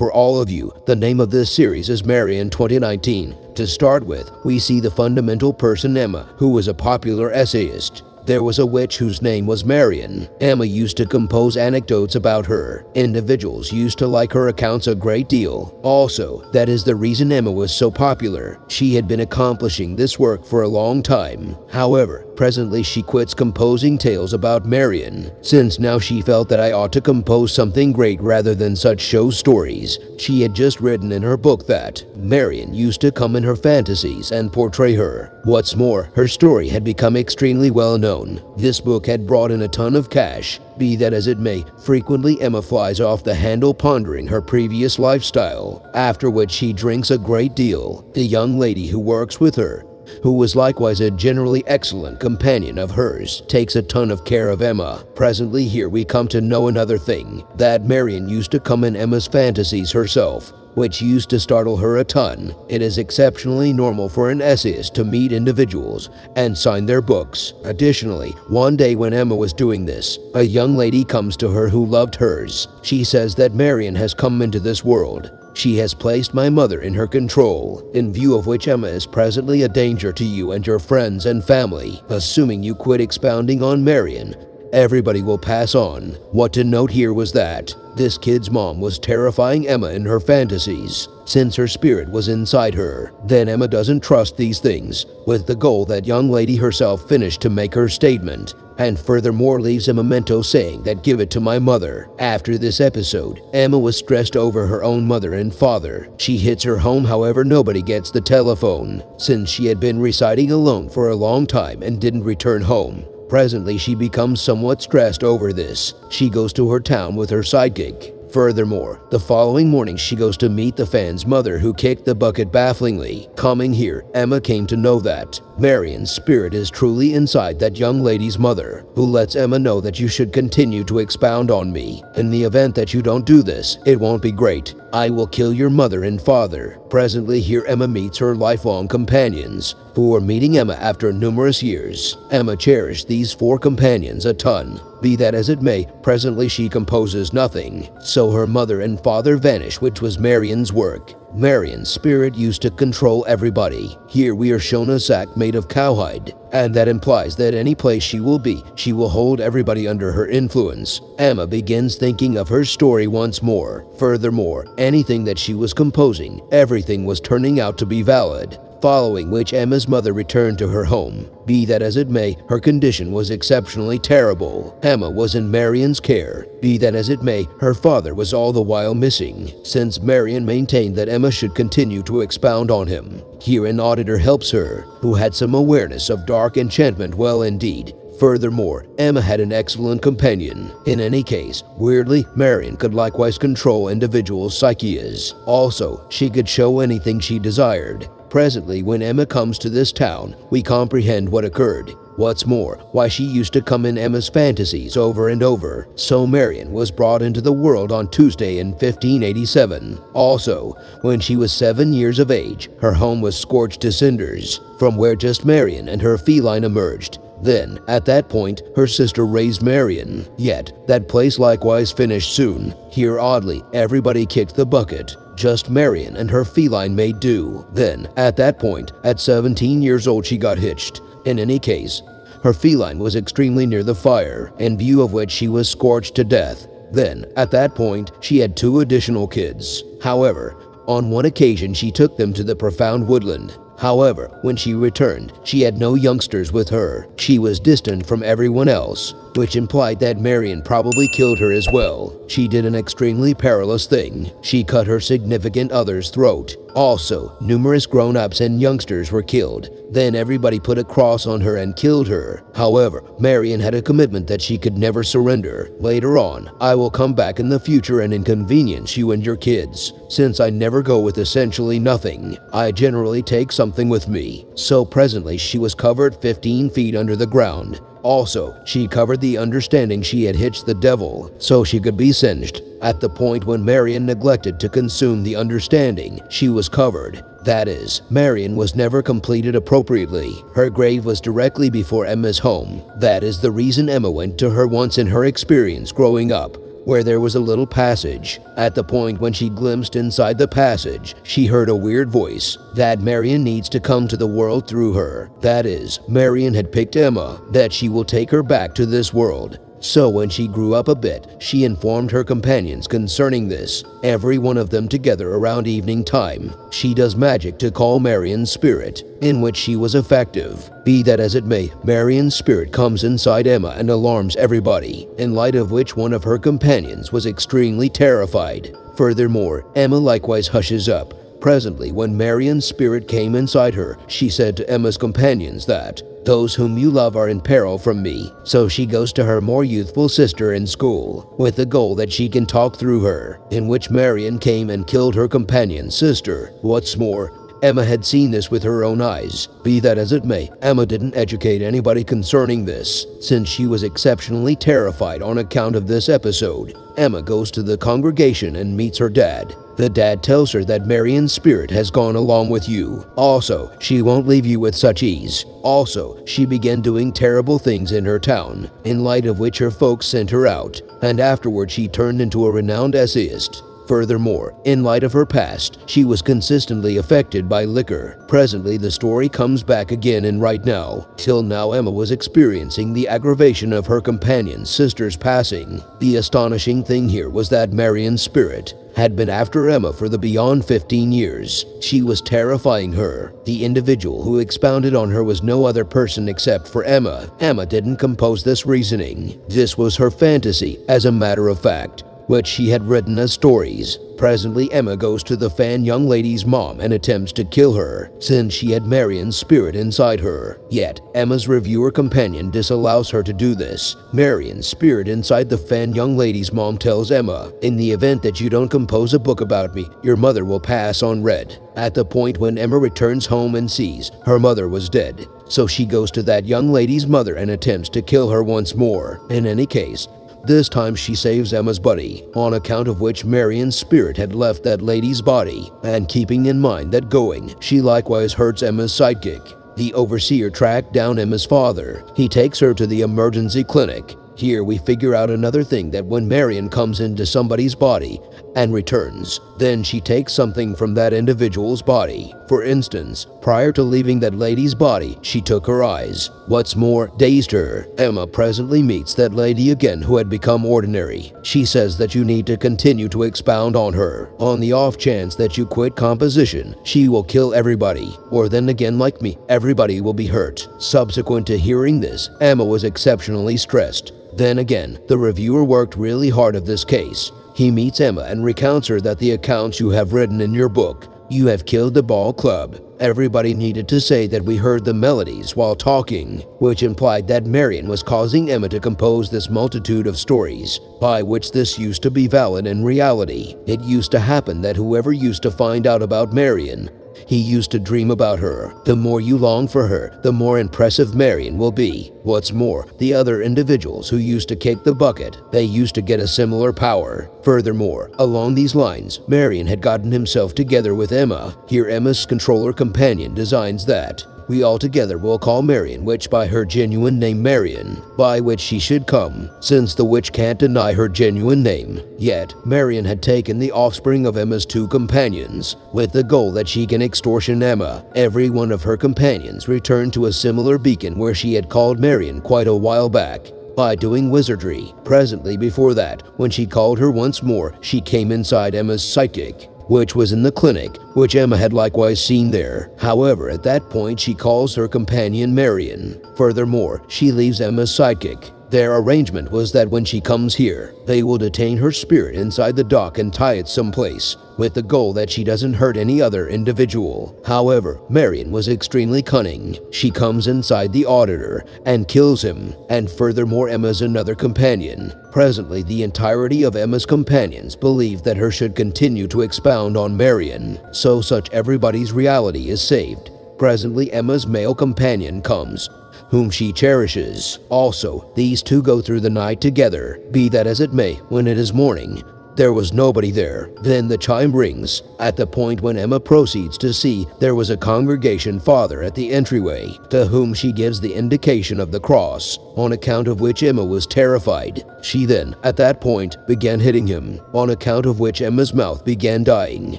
For all of you, the name of this series is Marion 2019. To start with, we see the fundamental person Emma, who was a popular essayist. There was a witch whose name was Marion. Emma used to compose anecdotes about her. Individuals used to like her accounts a great deal. Also, that is the reason Emma was so popular. She had been accomplishing this work for a long time. However, presently she quits composing tales about Marion, since now she felt that I ought to compose something great rather than such show stories. She had just written in her book that Marion used to come in her fantasies and portray her. What's more, her story had become extremely well known. This book had brought in a ton of cash. Be that as it may, frequently Emma flies off the handle pondering her previous lifestyle, after which she drinks a great deal. The young lady who works with her who was likewise a generally excellent companion of hers, takes a ton of care of Emma. Presently here we come to know another thing, that Marion used to come in Emma's fantasies herself, which used to startle her a ton. It is exceptionally normal for an essayist to meet individuals and sign their books. Additionally, one day when Emma was doing this, a young lady comes to her who loved hers. She says that Marion has come into this world she has placed my mother in her control, in view of which Emma is presently a danger to you and your friends and family. Assuming you quit expounding on Marion, everybody will pass on. What to note here was that this kid's mom was terrifying Emma in her fantasies, since her spirit was inside her. Then Emma doesn't trust these things, with the goal that young lady herself finished to make her statement, and furthermore leaves a memento saying that give it to my mother. After this episode, Emma was stressed over her own mother and father. She hits her home however nobody gets the telephone, since she had been residing alone for a long time and didn't return home. Presently, she becomes somewhat stressed over this. She goes to her town with her sidekick. Furthermore, the following morning she goes to meet the fan's mother who kicked the bucket bafflingly. Coming here, Emma came to know that Marion's spirit is truly inside that young lady's mother, who lets Emma know that you should continue to expound on me. In the event that you don't do this, it won't be great. I will kill your mother and father. Presently, here Emma meets her lifelong companions, who are meeting Emma after numerous years. Emma cherished these four companions a ton. Be that as it may, presently she composes nothing, so her mother and father vanish which was Marion's work. Marion's spirit used to control everybody. Here we are shown a sack made of cowhide, and that implies that any place she will be, she will hold everybody under her influence. Emma begins thinking of her story once more. Furthermore, anything that she was composing, everything was turning out to be valid following which Emma's mother returned to her home. Be that as it may, her condition was exceptionally terrible. Emma was in Marion's care. Be that as it may, her father was all the while missing, since Marion maintained that Emma should continue to expound on him. Here an auditor helps her, who had some awareness of dark enchantment well indeed, Furthermore, Emma had an excellent companion. In any case, weirdly, Marion could likewise control individuals' psyches. Also, she could show anything she desired. Presently, when Emma comes to this town, we comprehend what occurred. What's more, why she used to come in Emma's fantasies over and over. So Marion was brought into the world on Tuesday in 1587. Also, when she was seven years of age, her home was scorched to cinders, from where just Marion and her feline emerged. Then, at that point, her sister raised Marion. Yet, that place likewise finished soon. Here, oddly, everybody kicked the bucket. Just Marion and her feline made do. Then, at that point, at 17 years old, she got hitched. In any case, her feline was extremely near the fire, in view of which she was scorched to death. Then, at that point, she had two additional kids. However, on one occasion she took them to the profound woodland. However, when she returned, she had no youngsters with her. She was distant from everyone else, which implied that Marion probably killed her as well. She did an extremely perilous thing. She cut her significant other's throat. Also, numerous grown-ups and youngsters were killed. Then everybody put a cross on her and killed her. However, Marion had a commitment that she could never surrender. Later on, I will come back in the future and inconvenience you and your kids. Since I never go with essentially nothing, I generally take something with me. So presently she was covered 15 feet under the ground. Also, she covered the understanding she had hitched the devil so she could be singed. At the point when Marion neglected to consume the understanding, she was covered. That is, Marion was never completed appropriately. Her grave was directly before Emma's home. That is the reason Emma went to her once in her experience growing up. Where there was a little passage. At the point when she glimpsed inside the passage, she heard a weird voice that Marion needs to come to the world through her. That is, Marion had picked Emma, that she will take her back to this world. So when she grew up a bit, she informed her companions concerning this, every one of them together around evening time. She does magic to call Marion's spirit, in which she was effective. Be that as it may, Marion's spirit comes inside Emma and alarms everybody, in light of which one of her companions was extremely terrified. Furthermore, Emma likewise hushes up, Presently, when Marion's spirit came inside her, she said to Emma's companions that, Those whom you love are in peril from me. So she goes to her more youthful sister in school, with the goal that she can talk through her, in which Marion came and killed her companion's sister. What's more, Emma had seen this with her own eyes. Be that as it may, Emma didn't educate anybody concerning this, since she was exceptionally terrified on account of this episode. Emma goes to the congregation and meets her dad. The dad tells her that Marion's spirit has gone along with you. Also, she won't leave you with such ease. Also, she began doing terrible things in her town, in light of which her folks sent her out, and afterward she turned into a renowned essayist. Furthermore, in light of her past, she was consistently affected by liquor. Presently, the story comes back again and right now. Till now, Emma was experiencing the aggravation of her companion's sister's passing. The astonishing thing here was that Marion's spirit had been after Emma for the beyond 15 years. She was terrifying her. The individual who expounded on her was no other person except for Emma. Emma didn't compose this reasoning. This was her fantasy, as a matter of fact which she had written as stories. Presently, Emma goes to the fan young lady's mom and attempts to kill her, since she had Marion's spirit inside her. Yet, Emma's reviewer companion disallows her to do this. Marion's spirit inside the fan young lady's mom tells Emma, In the event that you don't compose a book about me, your mother will pass on red. At the point when Emma returns home and sees her mother was dead, so she goes to that young lady's mother and attempts to kill her once more. In any case, this time she saves Emma's buddy, on account of which Marion's spirit had left that lady's body, and keeping in mind that going, she likewise hurts Emma's sidekick. The overseer tracked down Emma's father. He takes her to the emergency clinic. Here we figure out another thing that when Marion comes into somebody's body, and returns. Then she takes something from that individual's body. For instance, prior to leaving that lady's body, she took her eyes. What's more, dazed her. Emma presently meets that lady again who had become ordinary. She says that you need to continue to expound on her. On the off chance that you quit composition, she will kill everybody. Or then again like me, everybody will be hurt. Subsequent to hearing this, Emma was exceptionally stressed. Then again, the reviewer worked really hard of this case. He meets Emma and recounts her that the accounts you have written in your book, you have killed the ball club. Everybody needed to say that we heard the melodies while talking, which implied that Marion was causing Emma to compose this multitude of stories, by which this used to be valid in reality. It used to happen that whoever used to find out about Marion he used to dream about her. The more you long for her, the more impressive Marion will be. What's more, the other individuals who used to kick the bucket, they used to get a similar power. Furthermore, along these lines, Marion had gotten himself together with Emma. Here Emma's controller companion designs that we altogether will call Marion Witch by her genuine name Marion, by which she should come, since the witch can't deny her genuine name. Yet, Marion had taken the offspring of Emma's two companions, with the goal that she can extortion Emma. Every one of her companions returned to a similar beacon where she had called Marion quite a while back, by doing wizardry. Presently before that, when she called her once more, she came inside Emma's psychic which was in the clinic, which Emma had likewise seen there. However, at that point, she calls her companion Marion. Furthermore, she leaves Emma's sidekick, their arrangement was that when she comes here, they will detain her spirit inside the dock and tie it someplace, with the goal that she doesn't hurt any other individual. However, Marion was extremely cunning. She comes inside the auditor and kills him, and furthermore Emma's another companion. Presently, the entirety of Emma's companions believe that her should continue to expound on Marion, so such everybody's reality is saved. Presently, Emma's male companion comes, whom she cherishes. Also, these two go through the night together. Be that as it may, when it is morning, there was nobody there. Then the chime rings. At the point when Emma proceeds to see, there was a congregation father at the entryway, to whom she gives the indication of the cross, on account of which Emma was terrified. She then, at that point, began hitting him, on account of which Emma's mouth began dying.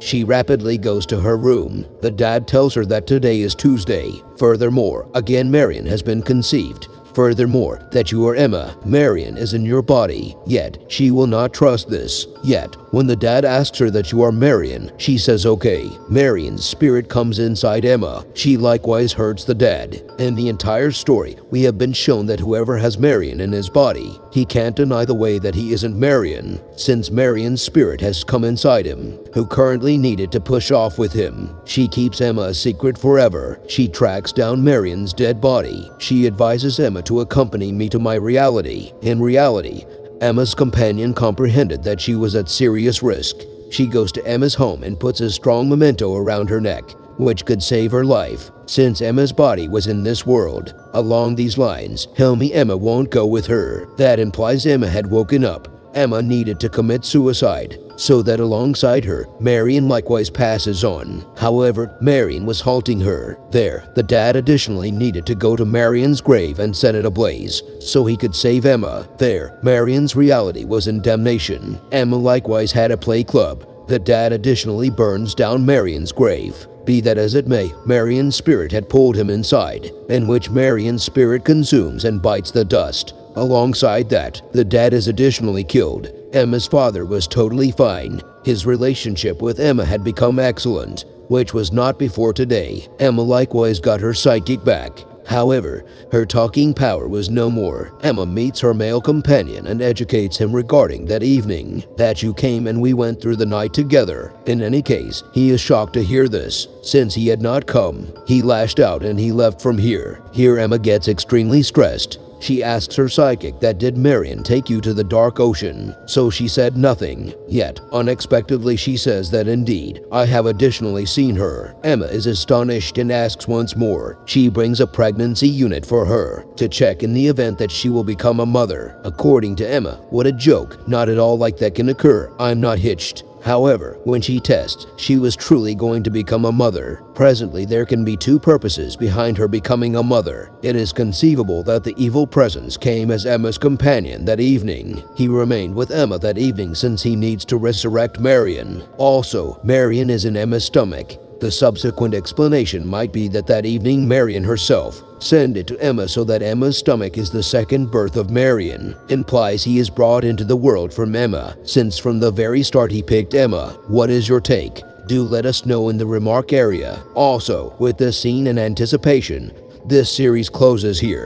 She rapidly goes to her room. The dad tells her that today is Tuesday. Furthermore, again Marion has been conceived. Furthermore, that you are Emma, Marion is in your body, yet she will not trust this. Yet, when the dad asks her that you are Marion, she says okay. Marion's spirit comes inside Emma. She likewise hurts the dad. In the entire story, we have been shown that whoever has Marion in his body, he can't deny the way that he isn't Marion, since Marion's spirit has come inside him, who currently needed to push off with him. She keeps Emma a secret forever. She tracks down Marion's dead body. She advises Emma to accompany me to my reality. In reality, Emma's companion comprehended that she was at serious risk. She goes to Emma's home and puts a strong memento around her neck, which could save her life, since Emma's body was in this world. Along these lines, Helmi Emma won't go with her. That implies Emma had woken up. Emma needed to commit suicide so that alongside her, Marion likewise passes on. However, Marion was halting her. There, the dad additionally needed to go to Marion's grave and set it ablaze, so he could save Emma. There, Marion's reality was in damnation. Emma likewise had a play club. The dad additionally burns down Marion's grave. Be that as it may, Marion's spirit had pulled him inside, in which Marion's spirit consumes and bites the dust. Alongside that, the dad is additionally killed. Emma's father was totally fine. His relationship with Emma had become excellent, which was not before today. Emma likewise got her psychic back. However, her talking power was no more. Emma meets her male companion and educates him regarding that evening, that you came and we went through the night together. In any case, he is shocked to hear this, since he had not come. He lashed out and he left from here. Here Emma gets extremely stressed. She asks her psychic that did Marion take you to the dark ocean, so she said nothing. Yet, unexpectedly she says that indeed, I have additionally seen her. Emma is astonished and asks once more. She brings a pregnancy unit for her to check in the event that she will become a mother. According to Emma, what a joke, not at all like that can occur. I'm not hitched. However, when she tests, she was truly going to become a mother. Presently, there can be two purposes behind her becoming a mother. It is conceivable that the evil presence came as Emma's companion that evening. He remained with Emma that evening since he needs to resurrect Marion. Also, Marion is in Emma's stomach. The subsequent explanation might be that that evening Marion herself sent it to Emma so that Emma's stomach is the second birth of Marion, implies he is brought into the world from Emma, since from the very start he picked Emma. What is your take? Do let us know in the remark area. Also, with this scene and anticipation, this series closes here.